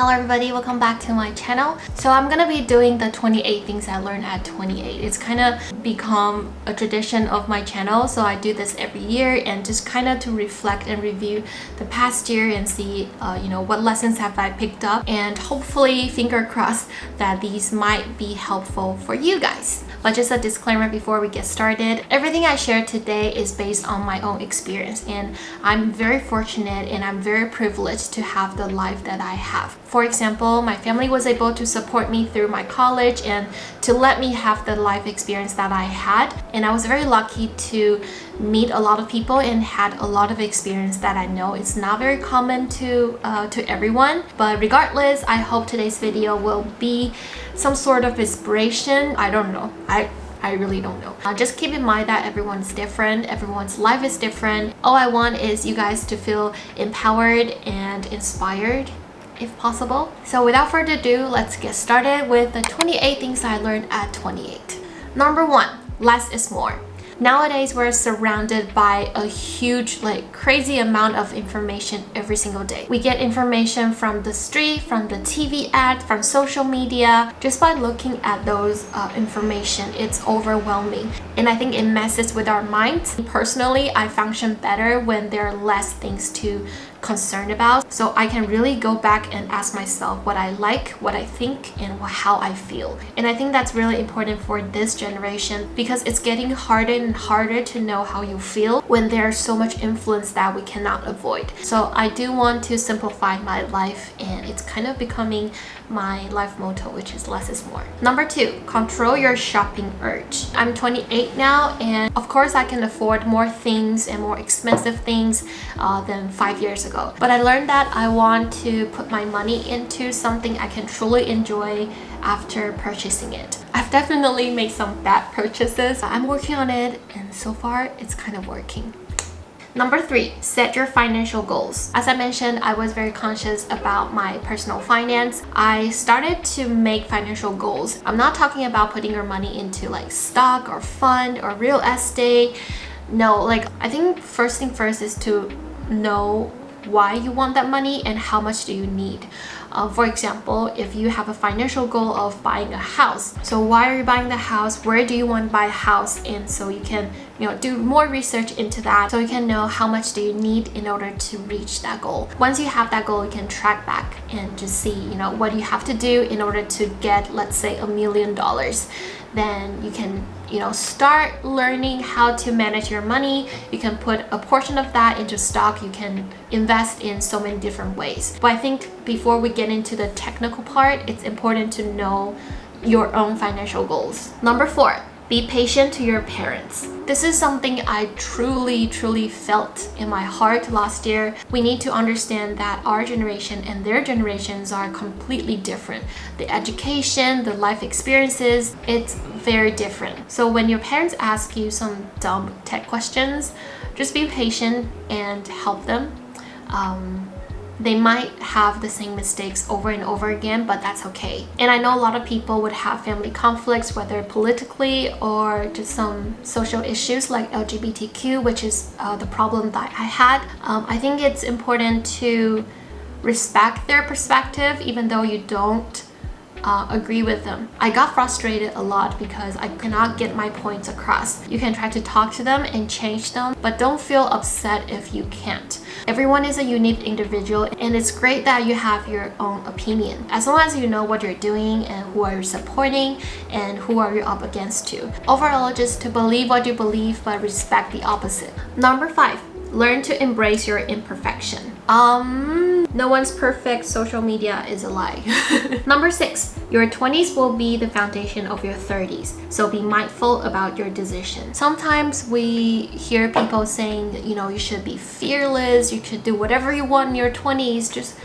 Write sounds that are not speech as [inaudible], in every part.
Hello everybody, welcome back to my channel. So I'm gonna be doing the 28 things I learned at 28. It's kind of become a tradition of my channel, so I do this every year and just kind of to reflect and review the past year and see, uh, you know, what lessons have I picked up and hopefully, finger crossed, that these might be helpful for you guys. But just a disclaimer before we get started, everything I share today is based on my own experience and I'm very fortunate and I'm very privileged to have the life that I have. For example, my family was able to support me through my college and to let me have the life experience that I had. And I was very lucky to meet a lot of people and had a lot of experience that I know. It's not very common to uh, to everyone but regardless I hope today's video will be some sort of inspiration. I don't know. I I really don't know. Uh, just keep in mind that everyone's different, everyone's life is different. All I want is you guys to feel empowered and inspired if possible. So without further ado, let's get started with the 28 things I learned at 28. Number one, less is more. Nowadays, we're surrounded by a huge, like crazy amount of information every single day. We get information from the street, from the TV ad, from social media. Just by looking at those uh, information, it's overwhelming. And I think it messes with our minds. Personally, I function better when there are less things to concerned about so I can really go back and ask myself what I like, what I think, and how I feel. And I think that's really important for this generation because it's getting harder and harder to know how you feel when there's so much influence that we cannot avoid. So I do want to simplify my life and it's kind of becoming my life motto which is less is more. Number two, control your shopping urge. I'm 28 now and of course I can afford more things and more expensive things uh, than five years ago. But I learned that I want to put my money into something I can truly enjoy after purchasing it. I've definitely made some bad purchases. I'm working on it and so far it's kind of working. Number three, set your financial goals. As I mentioned, I was very conscious about my personal finance. I started to make financial goals. I'm not talking about putting your money into like stock or fund or real estate. No, like I think first thing first is to know why you want that money and how much do you need. Uh, for example, if you have a financial goal of buying a house, so why are you buying the house? Where do you want to buy a house? And so you can you know, do more research into that so you can know how much do you need in order to reach that goal. Once you have that goal, you can track back and just see, you know, what you have to do in order to get, let's say, a million dollars. Then you can you know start learning how to manage your money. You can put a portion of that into stock. You can invest in so many different ways. But i think before we get into the technical part it's important to know your own financial goals. Number four be patient to your parents. This is something I truly, truly felt in my heart last year. We need to understand that our generation and their generations are completely different. The education, the life experiences, it's very different. So when your parents ask you some dumb tech questions, just be patient and help them. Um, they might have the same mistakes over and over again but that's okay. And i know a lot of people would have family conflicts whether politically or just some social issues like lgbtq which is uh, the problem that i had. Um, i think it's important to respect their perspective even though you don't uh, agree with them. I got frustrated a lot because I cannot get my points across. You can try to talk to them and change them, but don't feel upset if you can't. Everyone is a unique individual and it's great that you have your own opinion. As long as you know what you're doing and who are you supporting and who are you up against to. Overall, just to believe what you believe but respect the opposite. Number five, learn to embrace your imperfection. Um, no one's perfect. Social media is a lie. [laughs] Number six, your 20s will be the foundation of your 30s. So be mindful about your decision. Sometimes we hear people saying, you know, you should be fearless. You should do whatever you want in your 20s. Just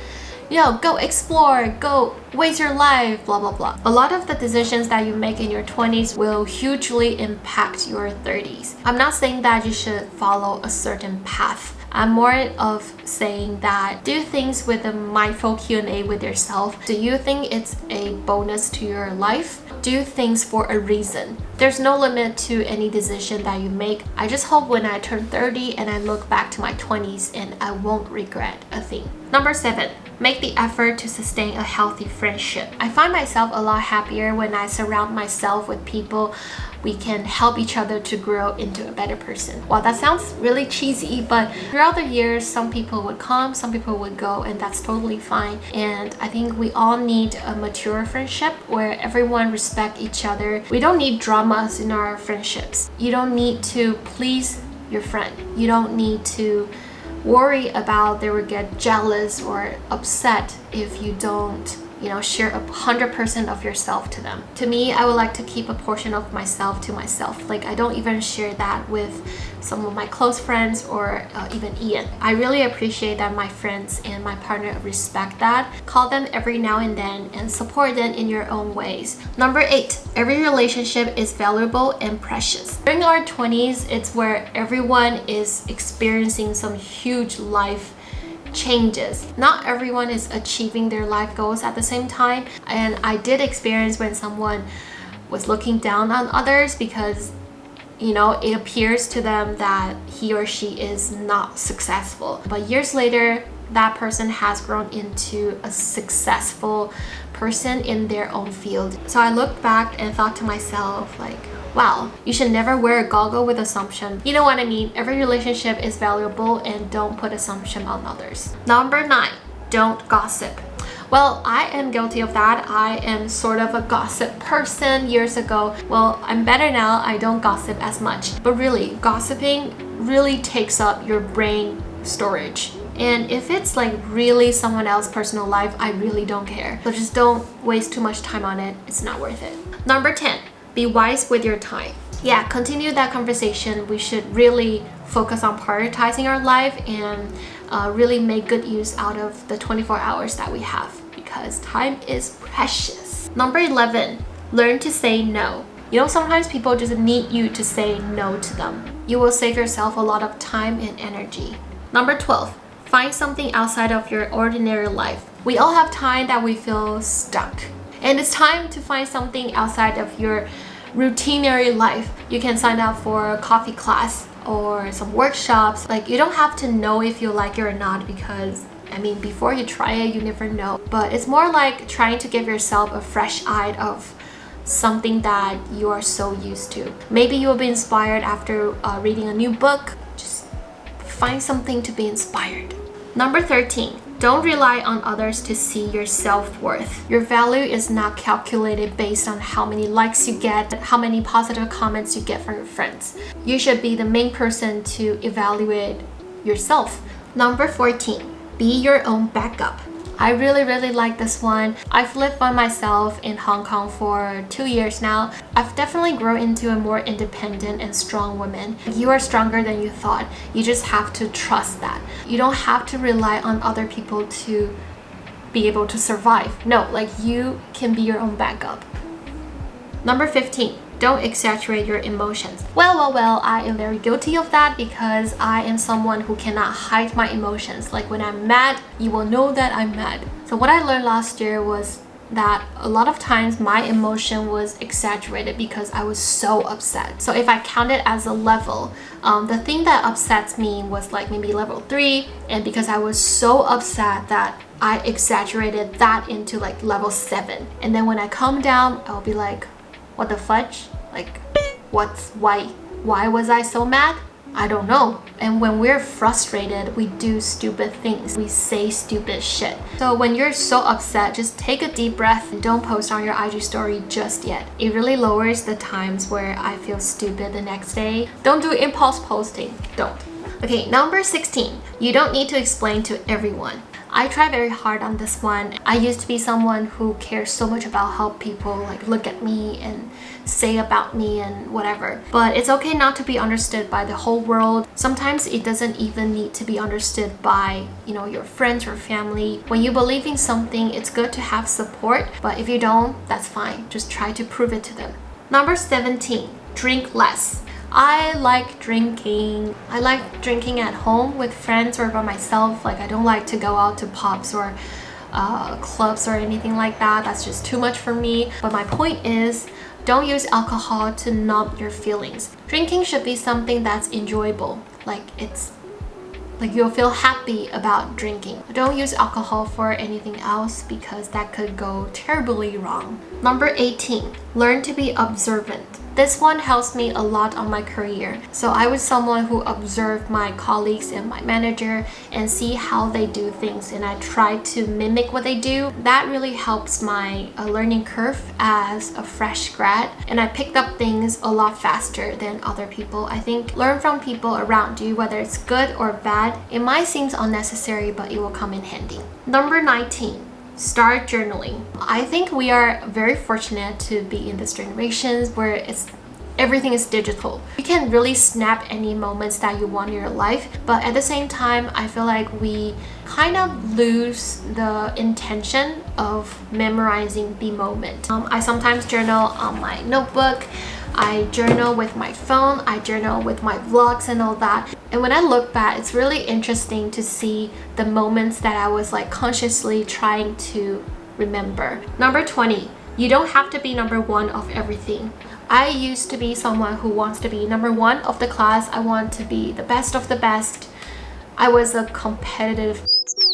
you know, go explore, go waste your life, blah, blah, blah. A lot of the decisions that you make in your 20s will hugely impact your 30s. I'm not saying that you should follow a certain path. I'm more of saying that do things with a mindful Q&A with yourself. Do you think it's a bonus to your life? Do things for a reason. There's no limit to any decision that you make. I just hope when I turn 30 and I look back to my 20s and I won't regret a thing. Number seven, make the effort to sustain a healthy friendship. I find myself a lot happier when I surround myself with people we can help each other to grow into a better person. Well, that sounds really cheesy, but throughout the years, some people would come, some people would go, and that's totally fine. And I think we all need a mature friendship where everyone respect each other. We don't need dramas in our friendships. You don't need to please your friend. You don't need to worry about they will get jealous or upset if you don't you know share a hundred percent of yourself to them to me i would like to keep a portion of myself to myself like i don't even share that with some of my close friends or uh, even Ian. I really appreciate that my friends and my partner respect that. Call them every now and then and support them in your own ways. Number eight, every relationship is valuable and precious. During our 20s, it's where everyone is experiencing some huge life changes. Not everyone is achieving their life goals at the same time. And I did experience when someone was looking down on others because you know it appears to them that he or she is not successful but years later that person has grown into a successful person in their own field so i looked back and thought to myself like wow you should never wear a goggle with assumption you know what i mean every relationship is valuable and don't put assumption on others number nine don't gossip well, I am guilty of that. I am sort of a gossip person years ago. Well, I'm better now. I don't gossip as much. But really, gossiping really takes up your brain storage. And if it's like really someone else's personal life, I really don't care. So just don't waste too much time on it. It's not worth it. Number 10, be wise with your time. Yeah, continue that conversation. We should really focus on prioritizing our life and uh, really make good use out of the 24 hours that we have because time is precious. Number 11, learn to say no. You know, sometimes people just need you to say no to them. You will save yourself a lot of time and energy. Number 12, find something outside of your ordinary life. We all have time that we feel stuck. And it's time to find something outside of your routinary life. You can sign up for a coffee class or some workshops. Like you don't have to know if you like it or not because I mean, before you try it, you never know. But it's more like trying to give yourself a fresh eye of something that you are so used to. Maybe you will be inspired after uh, reading a new book. Just find something to be inspired. Number 13. Don't rely on others to see your self-worth. Your value is not calculated based on how many likes you get, how many positive comments you get from your friends. You should be the main person to evaluate yourself. Number 14 be your own backup. I really really like this one. I've lived by myself in Hong Kong for two years now. I've definitely grown into a more independent and strong woman. You are stronger than you thought. You just have to trust that. You don't have to rely on other people to be able to survive. No, like you can be your own backup. Number 15 don't exaggerate your emotions. Well, well, well, I am very guilty of that because I am someone who cannot hide my emotions. Like when I'm mad, you will know that I'm mad. So what I learned last year was that a lot of times my emotion was exaggerated because I was so upset. So if I count it as a level, um, the thing that upsets me was like maybe level 3 and because I was so upset that I exaggerated that into like level 7. And then when I calm down, I'll be like, what the fudge? Like, what's why? Why was I so mad? I don't know. And when we're frustrated, we do stupid things. We say stupid shit. So when you're so upset, just take a deep breath and don't post on your IG story just yet. It really lowers the times where I feel stupid the next day. Don't do impulse posting. Don't. Okay, number 16. You don't need to explain to everyone. I try very hard on this one. I used to be someone who cares so much about how people like look at me and say about me and whatever. But it's okay not to be understood by the whole world. Sometimes it doesn't even need to be understood by, you know, your friends or family. When you believe in something, it's good to have support, but if you don't, that's fine. Just try to prove it to them. Number 17, drink less. I like drinking. I like drinking at home with friends or by myself. Like I don't like to go out to pubs or uh, clubs or anything like that. That's just too much for me. But my point is, don't use alcohol to numb your feelings. Drinking should be something that's enjoyable. Like it's like you'll feel happy about drinking. Don't use alcohol for anything else because that could go terribly wrong. Number 18, learn to be observant. This one helps me a lot on my career. So I was someone who observed my colleagues and my manager and see how they do things and I try to mimic what they do. That really helps my uh, learning curve as a fresh grad and I picked up things a lot faster than other people. I think learn from people around you whether it's good or bad. It might seem unnecessary but it will come in handy. Number 19 start journaling. I think we are very fortunate to be in this generation where it's everything is digital. You can really snap any moments that you want in your life, but at the same time, I feel like we kind of lose the intention of memorizing the moment. Um, I sometimes journal on my notebook. I journal with my phone, I journal with my vlogs and all that. And when I look back, it's really interesting to see the moments that I was like consciously trying to remember. Number 20, you don't have to be number one of everything. I used to be someone who wants to be number one of the class. I want to be the best of the best. I was a competitive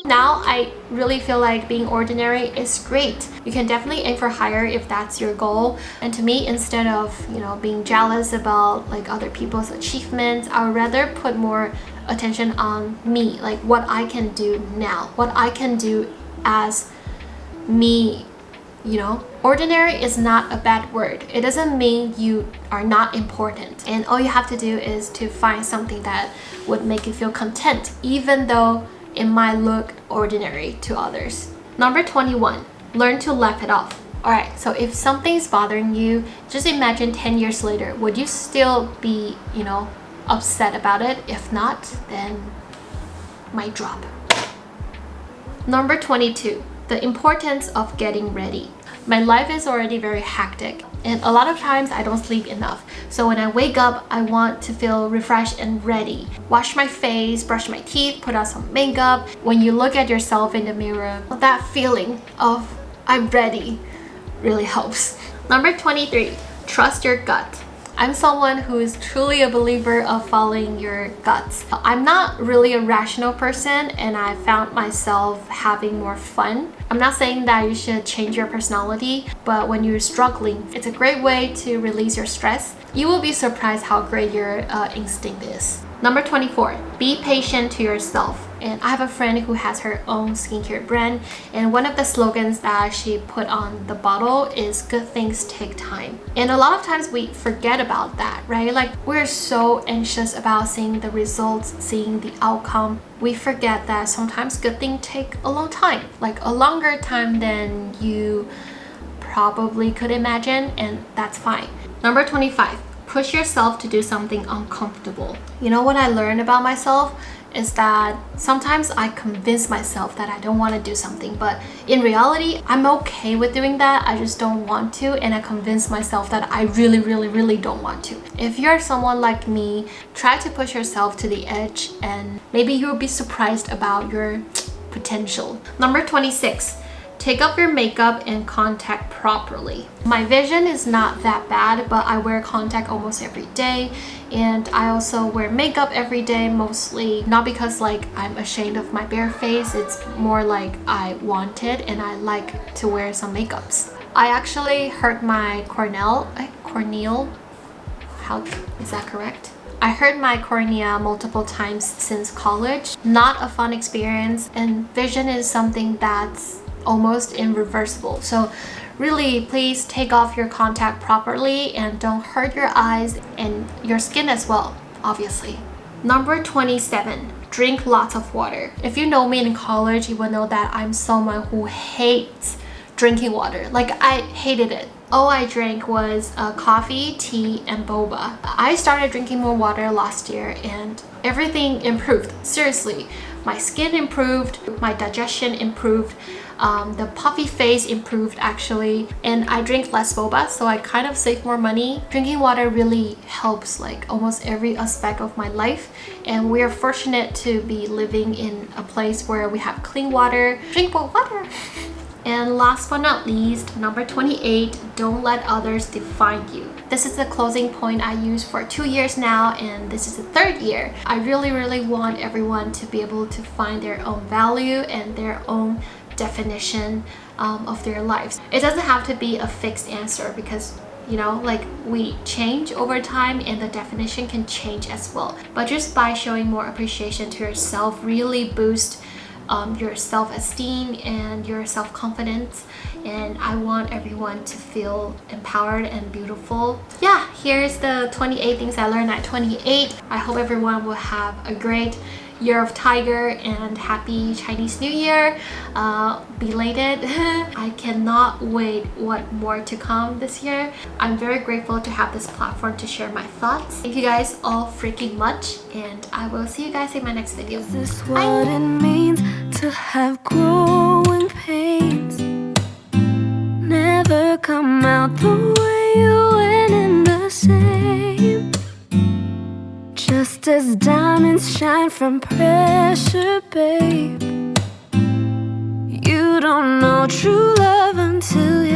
now I really feel like being ordinary is great. You can definitely aim for higher if that's your goal. And to me, instead of, you know, being jealous about like other people's achievements, I would rather put more attention on me, like what I can do now, what I can do as me you know ordinary is not a bad word it doesn't mean you are not important and all you have to do is to find something that would make you feel content even though it might look ordinary to others. Number 21, learn to laugh it off. Alright, so if something is bothering you, just imagine 10 years later, would you still be, you know, upset about it? If not, then might drop. Number 22, the importance of getting ready. My life is already very hectic and a lot of times I don't sleep enough. So when I wake up, I want to feel refreshed and ready. Wash my face, brush my teeth, put on some makeup. When you look at yourself in the mirror, that feeling of I'm ready really helps. Number 23, trust your gut. I'm someone who is truly a believer of following your guts. I'm not really a rational person and I found myself having more fun. I'm not saying that you should change your personality, but when you're struggling, it's a great way to release your stress. You will be surprised how great your uh, instinct is. Number 24, be patient to yourself and I have a friend who has her own skincare brand and one of the slogans that she put on the bottle is good things take time. And a lot of times we forget about that right? Like we're so anxious about seeing the results seeing the outcome. We forget that sometimes good things take a long time like a longer time than you probably could imagine and that's fine. Number 25 push yourself to do something uncomfortable. You know what i learned about myself is that sometimes I convince myself that I don't want to do something but in reality I'm okay with doing that I just don't want to and I convince myself that I really really really don't want to. If you're someone like me try to push yourself to the edge and maybe you'll be surprised about your potential. Number 26 Take off your makeup and contact properly. My vision is not that bad, but I wear contact almost every day. And I also wear makeup every day, mostly not because like I'm ashamed of my bare face. It's more like I want it and I like to wear some makeups. I actually hurt my cornel, eh, corneal, how is that correct? I hurt my cornea multiple times since college. Not a fun experience and vision is something that's almost irreversible. So really please take off your contact properly and don't hurt your eyes and your skin as well, obviously. Number 27, drink lots of water. If you know me in college, you will know that I'm someone who hates drinking water. Like I hated it. All I drank was uh, coffee, tea, and boba. I started drinking more water last year and everything improved. Seriously, my skin improved, my digestion improved, um, the puffy face improved actually and I drink less boba so I kind of save more money. Drinking water really helps like almost every aspect of my life and we are fortunate to be living in a place where we have clean water. Drink more water! [laughs] And last but not least, number 28, don't let others define you. This is the closing point I use for two years now and this is the third year. I really, really want everyone to be able to find their own value and their own definition um, of their lives. It doesn't have to be a fixed answer because you know like we change over time and the definition can change as well but just by showing more appreciation to yourself really boost um, your self-esteem and your self-confidence and I want everyone to feel empowered and beautiful. Yeah, here's the 28 things I learned at 28. I hope everyone will have a great Year of Tiger and happy Chinese New Year. Uh, belated. [laughs] I cannot wait what more to come this year. I'm very grateful to have this platform to share my thoughts. Thank you guys all freaking much and I will see you guys in my next video. This what it means to have growing pains? Never come out the way just as diamonds shine from pressure, babe? You don't know true love until